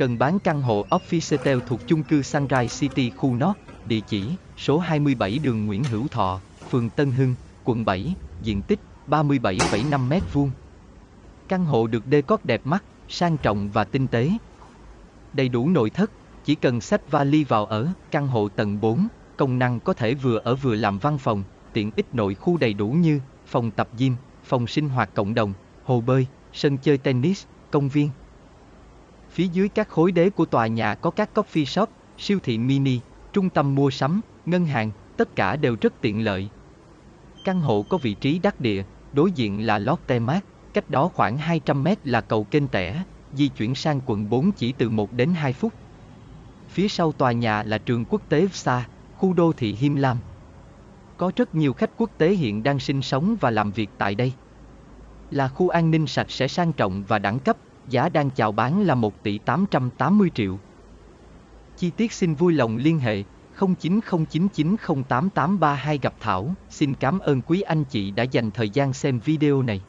Cần bán căn hộ Officetel thuộc chung cư Sunrise City khu North, địa chỉ số 27 đường Nguyễn Hữu Thọ, phường Tân Hưng, quận 7, diện tích 37,5 m2. Căn hộ được đê cót đẹp mắt, sang trọng và tinh tế. Đầy đủ nội thất, chỉ cần xách vali vào ở, căn hộ tầng 4, công năng có thể vừa ở vừa làm văn phòng, tiện ích nội khu đầy đủ như phòng tập gym, phòng sinh hoạt cộng đồng, hồ bơi, sân chơi tennis, công viên. Phía dưới các khối đế của tòa nhà có các coffee shop, siêu thị mini, trung tâm mua sắm, ngân hàng, tất cả đều rất tiện lợi. Căn hộ có vị trí đắc địa, đối diện là Lotte Mart, cách đó khoảng 200 mét là cầu kênh tẻ, di chuyển sang quận 4 chỉ từ 1 đến 2 phút. Phía sau tòa nhà là trường quốc tế VSA, khu đô thị Him Lam. Có rất nhiều khách quốc tế hiện đang sinh sống và làm việc tại đây. Là khu an ninh sạch sẽ sang trọng và đẳng cấp, giá đang chào bán là 1 tỷ 880 triệu. Chi tiết xin vui lòng liên hệ 0909908832 gặp Thảo. Xin cảm ơn quý anh chị đã dành thời gian xem video này.